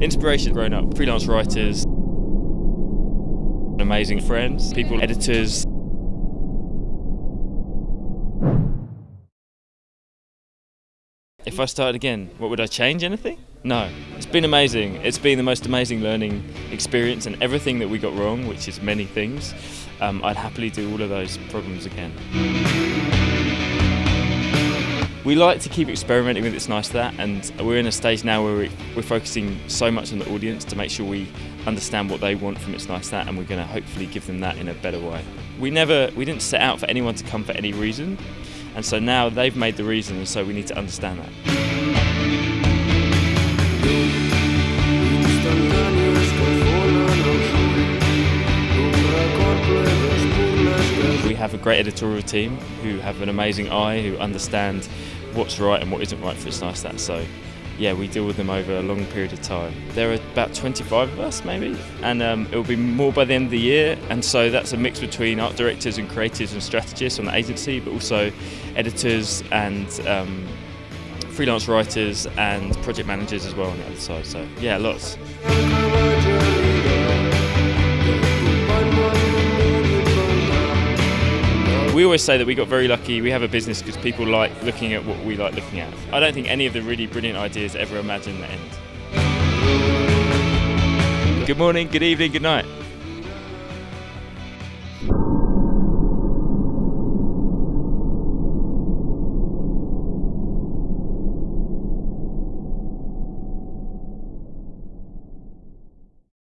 Inspiration grown up, freelance writers, amazing friends, people, editors. If I started again, what would I change? Anything? No. It's been amazing. It's been the most amazing learning experience, and everything that we got wrong, which is many things, um, I'd happily do all of those problems again. We like to keep experimenting with It's Nice That and we're in a stage now where we're focusing so much on the audience to make sure we understand what they want from It's Nice That and we're going to hopefully give them that in a better way. We never, we didn't set out for anyone to come for any reason and so now they've made the reason and so we need to understand that. We have a great editorial team who have an amazing eye, who understand what's right and what isn't right for It's Nice That. So, yeah, we deal with them over a long period of time. There are about 25 of us, maybe, and um, it will be more by the end of the year. And so that's a mix between art directors and creatives and strategists on the agency, but also editors and um, freelance writers and project managers as well on the other side. So, yeah, lots. We always say that we got very lucky. We have a business because people like looking at what we like looking at. I don't think any of the really brilliant ideas ever imagine the end. Good morning, good evening, good night.